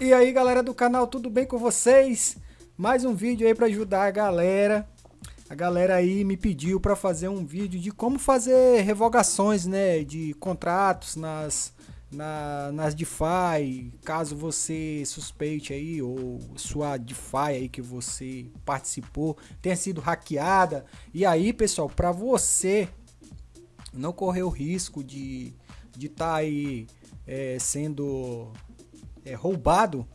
E aí galera do canal, tudo bem com vocês? Mais um vídeo aí para ajudar a galera. A galera aí me pediu para fazer um vídeo de como fazer revogações né, de contratos nas, na, nas DeFi, caso você suspeite aí, ou sua DeFi aí que você participou tenha sido hackeada. E aí pessoal, para você não correr o risco de estar de tá aí é, sendo é, roubado,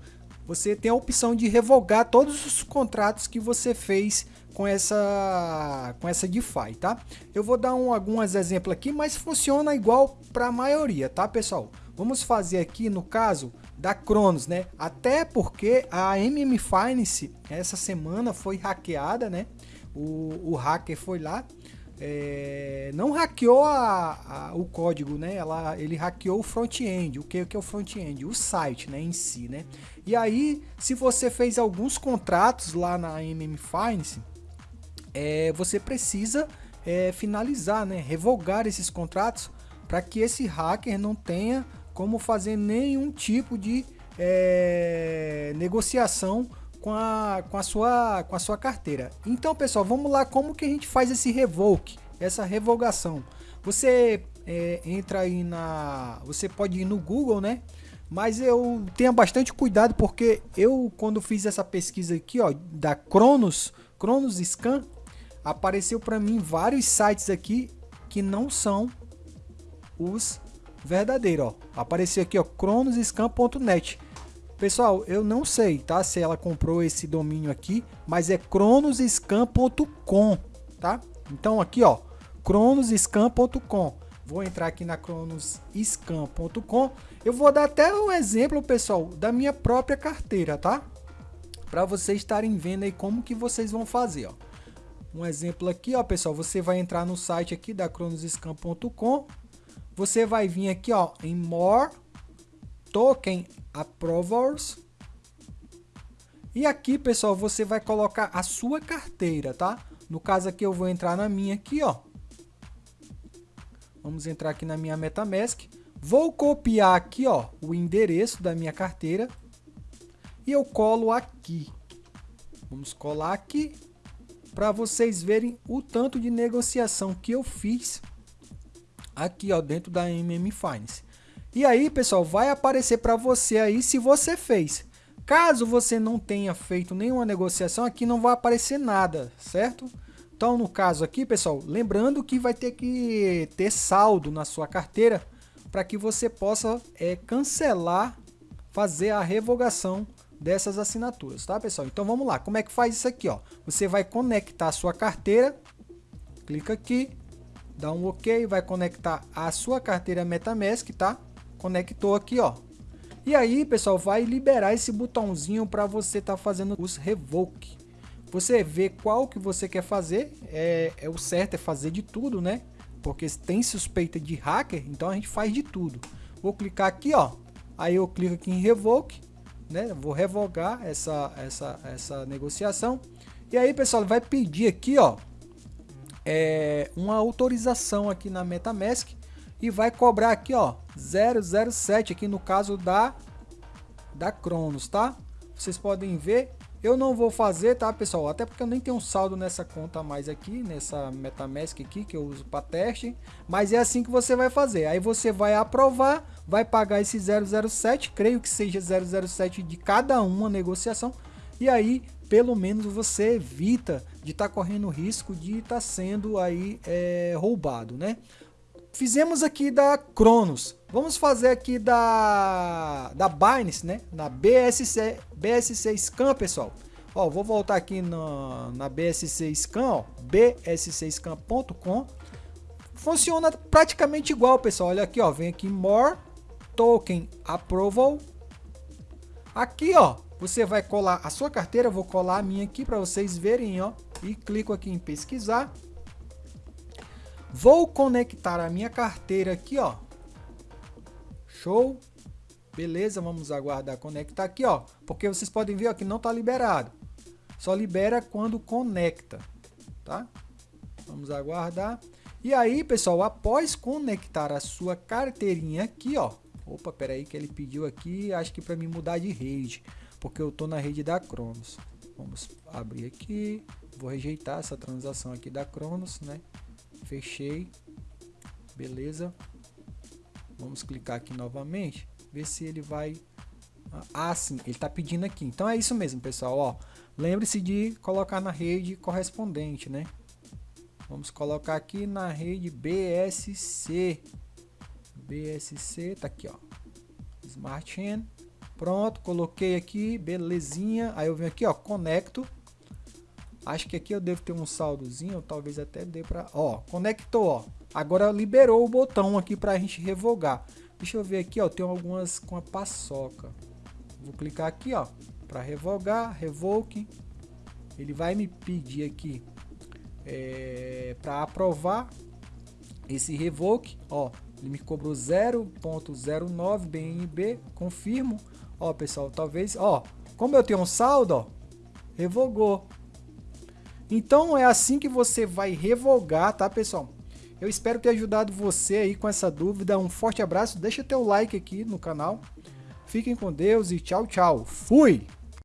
você tem a opção de revogar todos os contratos que você fez com essa com essa DeFi, tá? Eu vou dar um, alguns exemplos aqui, mas funciona igual para a maioria, tá, pessoal? Vamos fazer aqui no caso da Cronos, né? Até porque a MM Finance essa semana foi hackeada, né? O, o hacker foi lá é, não hackeou a, a, o código, né? Ela, ele hackeou o front-end. O que, que é o front-end? O site, né, em si, né? E aí, se você fez alguns contratos lá na MM Finance, é, você precisa é, finalizar, né? Revogar esses contratos para que esse hacker não tenha como fazer nenhum tipo de é, negociação com a, com, a sua, com a sua carteira. Então, pessoal, vamos lá como que a gente faz esse revoke, essa revogação. Você é, entra aí na... Você pode ir no Google, né? Mas eu tenha bastante cuidado porque eu, quando fiz essa pesquisa aqui, ó, da Cronos, Cronos Scan, apareceu para mim vários sites aqui que não são os verdadeiros, ó. Apareceu aqui, ó, cronosscan.net. Pessoal, eu não sei, tá? Se ela comprou esse domínio aqui, mas é cronosscan.com, tá? Então aqui, ó, cronosscan.com. Vou entrar aqui na cronosscan.com. Eu vou dar até um exemplo, pessoal, da minha própria carteira, tá? Para vocês estarem vendo aí como que vocês vão fazer, ó. Um exemplo aqui, ó, pessoal, você vai entrar no site aqui da cronosscan.com. Você vai vir aqui, ó, em More Token Approvals. E aqui, pessoal, você vai colocar a sua carteira, tá? No caso aqui, eu vou entrar na minha aqui, ó. Vamos entrar aqui na minha MetaMask. Vou copiar aqui, ó, o endereço da minha carteira. E eu colo aqui. Vamos colar aqui para vocês verem o tanto de negociação que eu fiz aqui, ó, dentro da MM Finance. E aí, pessoal, vai aparecer para você aí se você fez. Caso você não tenha feito nenhuma negociação, aqui não vai aparecer nada, certo? Então, no caso aqui, pessoal, lembrando que vai ter que ter saldo na sua carteira para que você possa é, cancelar, fazer a revogação dessas assinaturas, tá, pessoal? Então, vamos lá. Como é que faz isso aqui, ó? Você vai conectar a sua carteira, clica aqui, dá um OK, vai conectar a sua carteira MetaMask, tá? Conectou aqui, ó. E aí, pessoal, vai liberar esse botãozinho para você estar tá fazendo os revoke. Você vê qual que você quer fazer, é, é o certo é fazer de tudo, né? Porque tem suspeita de hacker, então a gente faz de tudo. Vou clicar aqui, ó. Aí eu clico aqui em revoke, né? Vou revogar essa, essa, essa negociação. E aí, pessoal, vai pedir aqui, ó, é, uma autorização aqui na MetaMask e vai cobrar aqui, ó, 007 aqui no caso da da Cronos, tá? Vocês podem ver, eu não vou fazer, tá, pessoal? Até porque eu nem tenho um saldo nessa conta mais aqui, nessa MetaMask aqui que eu uso para teste, mas é assim que você vai fazer. Aí você vai aprovar, vai pagar esse 007, creio que seja 007 de cada uma negociação, e aí pelo menos você evita de estar tá correndo risco de estar tá sendo aí é, roubado, né? Fizemos aqui da Cronos. Vamos fazer aqui da, da Binance, né? Na BSC, BSC Scan, pessoal. Ó, vou voltar aqui na, na BSC Scan, ó, bscscan.com. Funciona praticamente igual, pessoal. Olha aqui, ó, vem aqui More Token Approval. Aqui, ó, você vai colar a sua carteira, vou colar a minha aqui para vocês verem, ó, e clico aqui em pesquisar. Vou conectar a minha carteira aqui, ó. Show. Beleza, vamos aguardar conectar aqui, ó. Porque vocês podem ver ó, que não está liberado. Só libera quando conecta, tá? Vamos aguardar. E aí, pessoal, após conectar a sua carteirinha aqui, ó, Opa, pera aí que ele pediu aqui, acho que para me mudar de rede, porque eu tô na rede da Cronos. Vamos abrir aqui, vou rejeitar essa transação aqui da Cronos, né? Fechei, beleza. Vamos clicar aqui novamente, ver se ele vai... Ah, sim, ele está pedindo aqui. Então é isso mesmo, pessoal, ó. Lembre-se de colocar na rede correspondente, né? Vamos colocar aqui na rede BSC. BSC, tá aqui, ó. Smart Chain. Pronto, coloquei aqui, belezinha. Aí eu venho aqui, ó, conecto. Acho que aqui eu devo ter um saldozinho, talvez até dê para, ó, conectou, ó. Agora liberou o botão aqui para a gente revogar. Deixa eu ver aqui, ó, tem algumas com a paçoca. Vou clicar aqui, ó, para revogar, revoke. Ele vai me pedir aqui é, para aprovar esse revoke, ó, ele me cobrou 0.09 BNB, confirmo. Ó, pessoal, talvez, ó, como eu tenho um saldo, ó, revogou. Então é assim que você vai revogar, tá, pessoal? Eu espero ter ajudado você aí com essa dúvida. Um forte abraço, deixa teu like aqui no canal. Fiquem com Deus e tchau, tchau. Fui!